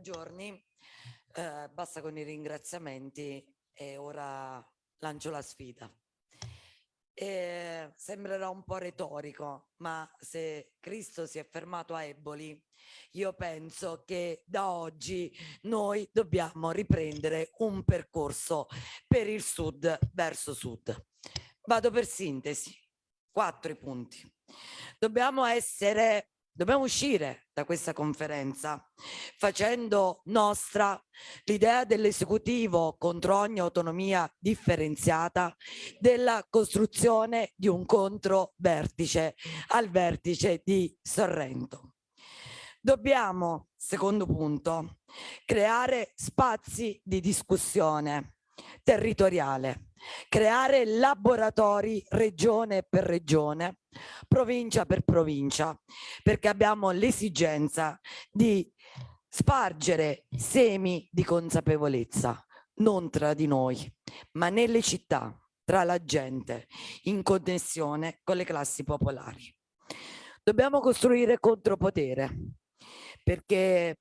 giorni, eh, basta con i ringraziamenti e ora lancio la sfida. E sembrerà un po' retorico, ma se Cristo si è fermato a Eboli, io penso che da oggi noi dobbiamo riprendere un percorso per il sud verso sud. Vado per sintesi, quattro punti. Dobbiamo essere Dobbiamo uscire da questa conferenza facendo nostra l'idea dell'esecutivo contro ogni autonomia differenziata della costruzione di un controvertice al vertice di Sorrento. Dobbiamo, secondo punto, creare spazi di discussione territoriale creare laboratori regione per regione, provincia per provincia, perché abbiamo l'esigenza di spargere semi di consapevolezza, non tra di noi, ma nelle città, tra la gente, in connessione con le classi popolari. Dobbiamo costruire contropotere, perché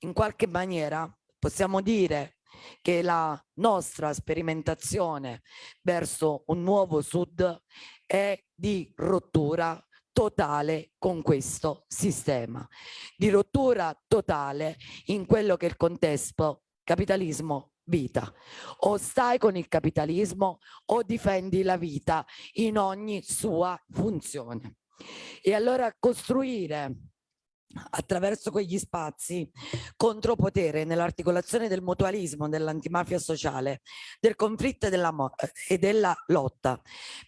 in qualche maniera possiamo dire che la nostra sperimentazione verso un nuovo sud è di rottura totale con questo sistema, di rottura totale in quello che è il contesto capitalismo vita. O stai con il capitalismo o difendi la vita in ogni sua funzione. E allora costruire attraverso quegli spazi contropotere nell'articolazione del mutualismo, dell'antimafia sociale, del conflitto e della, e della lotta,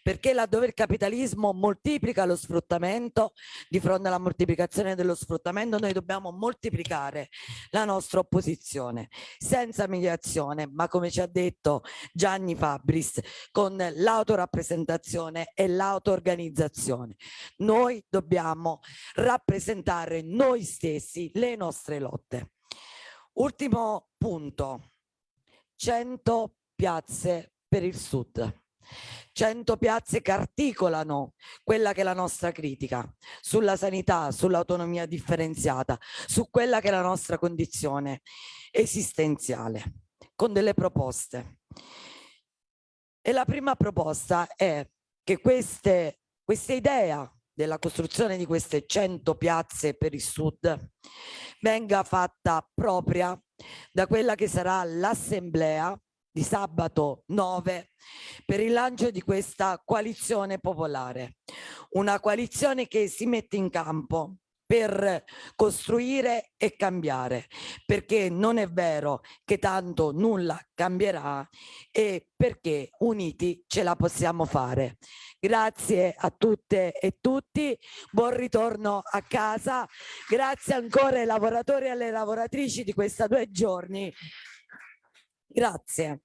perché laddove il capitalismo moltiplica lo sfruttamento, di fronte alla moltiplicazione dello sfruttamento noi dobbiamo moltiplicare la nostra opposizione, senza mediazione, ma come ci ha detto Gianni Fabris, con l'autorappresentazione e l'auto-organizzazione. Noi dobbiamo rappresentare noi stessi, le nostre lotte. Ultimo punto, 100 piazze per il sud. 100 piazze che articolano quella che è la nostra critica sulla sanità, sull'autonomia differenziata, su quella che è la nostra condizione esistenziale, con delle proposte. E la prima proposta è che queste, questa idea della costruzione di queste 100 piazze per il sud venga fatta propria da quella che sarà l'assemblea di sabato 9 per il lancio di questa coalizione popolare, una coalizione che si mette in campo per costruire e cambiare, perché non è vero che tanto nulla cambierà e perché uniti ce la possiamo fare. Grazie a tutte e tutti, buon ritorno a casa, grazie ancora ai lavoratori e alle lavoratrici di questi due giorni. Grazie.